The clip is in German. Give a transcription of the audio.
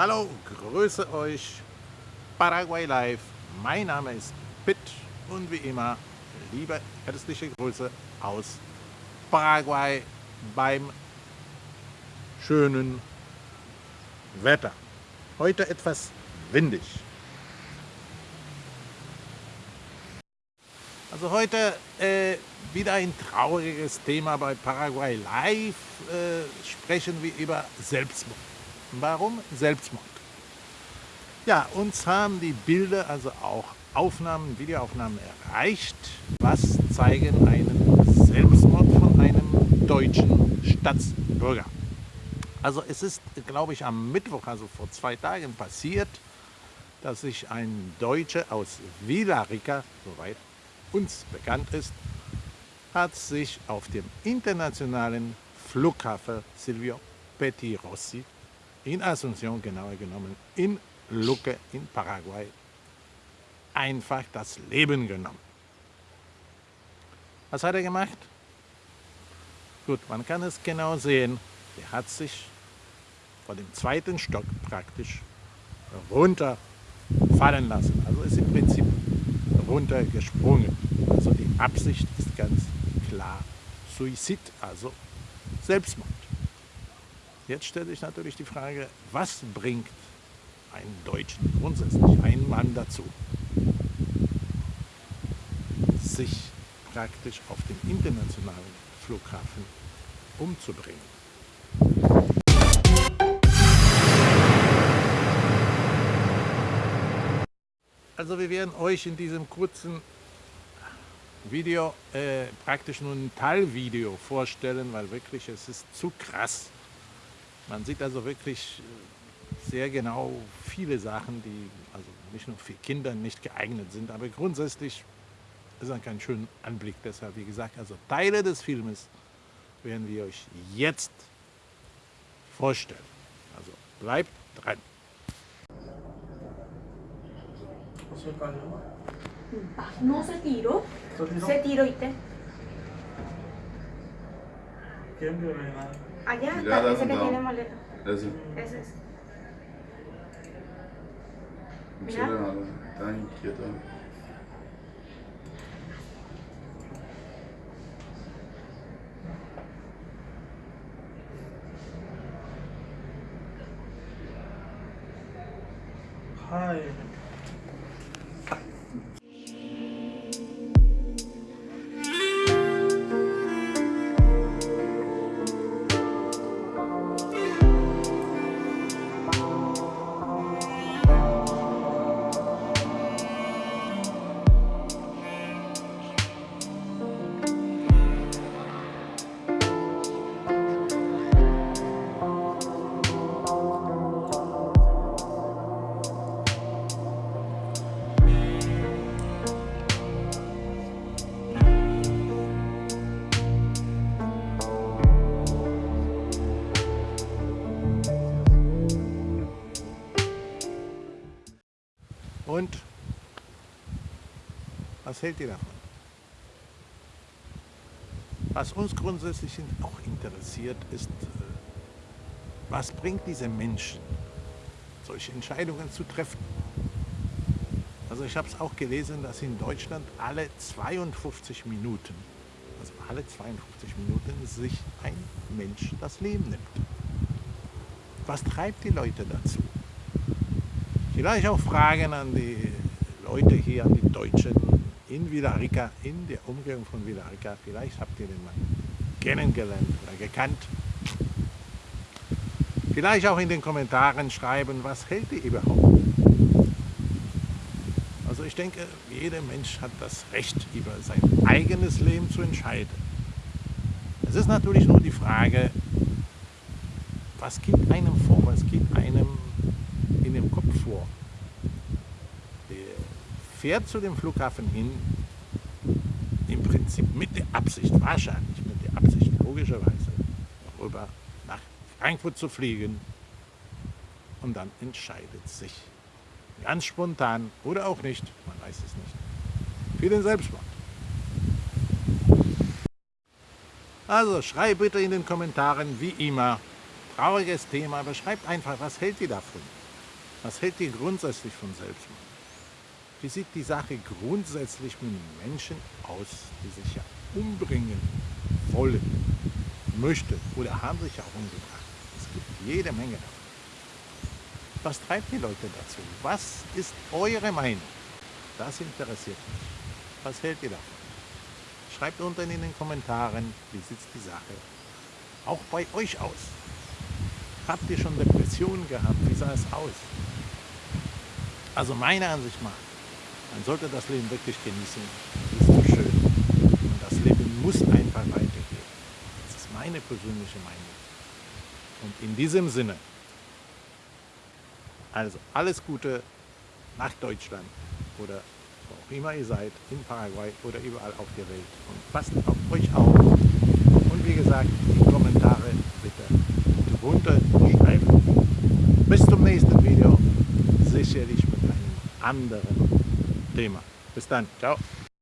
Hallo, grüße euch, Paraguay Live. Mein Name ist Pitt und wie immer liebe herzliche Grüße aus Paraguay beim schönen Wetter. Heute etwas windig. Also heute äh, wieder ein trauriges Thema bei Paraguay Live. Äh, sprechen wir über Selbstmord. Warum Selbstmord? Ja, uns haben die Bilder, also auch Aufnahmen, Videoaufnahmen erreicht, was zeigen einen Selbstmord von einem deutschen Staatsbürger. Also es ist, glaube ich, am Mittwoch, also vor zwei Tagen passiert, dass sich ein Deutscher aus Villarrica, soweit uns bekannt ist, hat sich auf dem internationalen Flughafen Silvio Pettirossi in Asunción, genauer genommen in Luque in Paraguay, einfach das Leben genommen. Was hat er gemacht? Gut, man kann es genau sehen. Er hat sich von dem zweiten Stock praktisch runterfallen lassen. Also ist im Prinzip runtergesprungen. Also die Absicht ist ganz klar Suizid, also Selbstmord. Jetzt stellt sich natürlich die Frage, was bringt einen Deutschen grundsätzlich, einen Mann dazu, sich praktisch auf dem internationalen Flughafen umzubringen. Also wir werden euch in diesem kurzen Video äh, praktisch nur ein Teilvideo vorstellen, weil wirklich es ist zu krass man sieht also wirklich äh, sehr genau viele Sachen, die also nicht nur für Kinder nicht geeignet sind, aber grundsätzlich ist es kein schöner Anblick. Deshalb, wie gesagt, also Teile des Filmes werden wir euch jetzt vorstellen. Also bleibt dran. No se tiró. Se tiró y te. ¿Quién nada? Allá, la ese que tiene molera. Ese. Ese es. Mira. Está inquieto. Ay. Was hält davon? Was uns grundsätzlich auch interessiert, ist, äh, was bringt diese Menschen, solche Entscheidungen zu treffen? Also ich habe es auch gelesen, dass in Deutschland alle 52 Minuten, also alle 52 Minuten sich ein Mensch das Leben nimmt. Was treibt die Leute dazu? Vielleicht auch Fragen an die Leute hier, an die Deutschen in Villarrica, in der Umgebung von Villarrica. Vielleicht habt ihr den mal kennengelernt oder gekannt. Vielleicht auch in den Kommentaren schreiben, was hält ihr überhaupt? Also ich denke, jeder Mensch hat das Recht, über sein eigenes Leben zu entscheiden. Es ist natürlich nur die Frage, was geht einem vor, was geht einem in dem Kopf vor. Fährt zu dem Flughafen hin, im Prinzip mit der Absicht, wahrscheinlich mit der Absicht, logischerweise, rüber nach Frankfurt zu fliegen und dann entscheidet sich ganz spontan oder auch nicht, man weiß es nicht, für den Selbstmord. Also schreibt bitte in den Kommentaren, wie immer, trauriges Thema, aber schreibt einfach, was hält ihr davon? Was hält ihr grundsätzlich von Selbstmord? Wie sieht die Sache grundsätzlich mit Menschen aus, die sich ja umbringen wollen, möchten oder haben sich auch umgebracht? Es gibt jede Menge davon. Was treibt die Leute dazu? Was ist eure Meinung? Das interessiert mich. Was hält ihr davon? Schreibt unten in den Kommentaren, wie sieht die Sache auch bei euch aus? Habt ihr schon Depressionen gehabt? Wie sah es aus? Also meiner Ansicht nach, man sollte das Leben wirklich genießen. Das ist so schön. Und das Leben muss einfach weitergehen. Das ist meine persönliche Meinung. Und in diesem Sinne, also alles Gute nach Deutschland oder wo auch immer ihr seid, in Paraguay oder überall auf der Welt. Und passt auf euch auf. Und wie gesagt, die Kommentare bitte runter wie einfach. Bis zum nächsten Video, sicherlich mit einem anderen Thema. Bis dann, ciao.